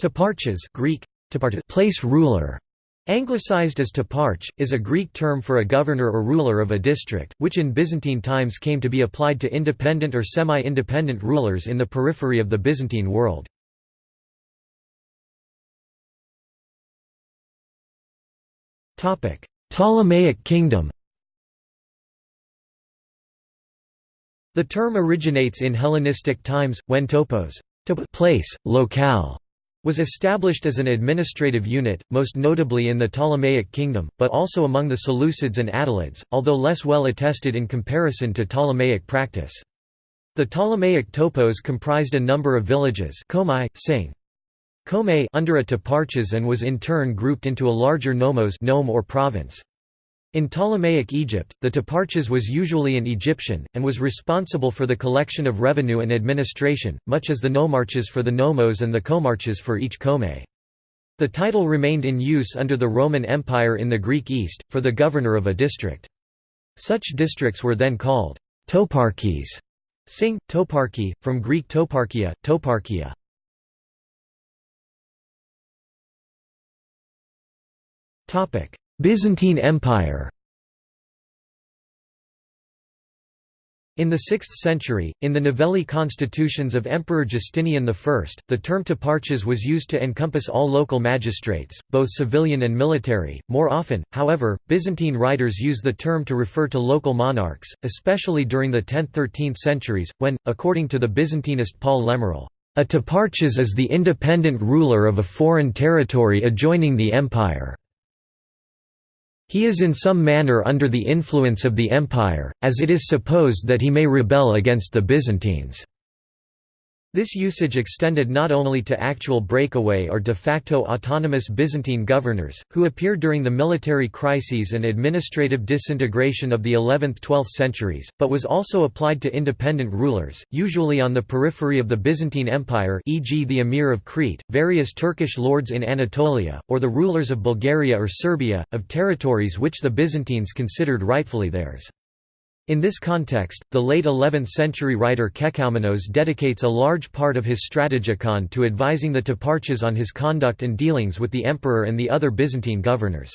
Toparchas Greek, place ruler, anglicized as toparch, is a Greek term for a governor or ruler of a district, which in Byzantine times came to be applied to independent or semi-independent rulers in the periphery of the Byzantine world. Ptolemaic kingdom. The term originates in Hellenistic times, when topos place, locale", was established as an administrative unit, most notably in the Ptolemaic kingdom, but also among the Seleucids and Attalids, although less well attested in comparison to Ptolemaic practice. The Ptolemaic topos comprised a number of villages Komai, Sing. Kome under a toparchas and was in turn grouped into a larger nomos nome or province. In Ptolemaic Egypt, the toparchas was usually an Egyptian, and was responsible for the collection of revenue and administration, much as the nomarchas for the nomos and the komarchas for each kome. The title remained in use under the Roman Empire in the Greek East, for the governor of a district. Such districts were then called toparchies. Sing, toparchy, from Greek toparchia, toparchia. Byzantine Empire In the 6th century, in the Novellae constitutions of Emperor Justinian I, the term toparchas was used to encompass all local magistrates, both civilian and military. More often, however, Byzantine writers use the term to refer to local monarchs, especially during the 10th–13th centuries, when, according to the Byzantinist Paul Lemerle, a toparchas is the independent ruler of a foreign territory adjoining the empire. He is in some manner under the influence of the empire, as it is supposed that he may rebel against the Byzantines. This usage extended not only to actual breakaway or de facto autonomous Byzantine governors, who appeared during the military crises and administrative disintegration of the 11th–12th centuries, but was also applied to independent rulers, usually on the periphery of the Byzantine Empire e.g. the Emir of Crete, various Turkish lords in Anatolia, or the rulers of Bulgaria or Serbia, of territories which the Byzantines considered rightfully theirs. In this context, the late 11th-century writer Kekaumenos dedicates a large part of his Strategikon to advising the Toparchas on his conduct and dealings with the emperor and the other Byzantine governors.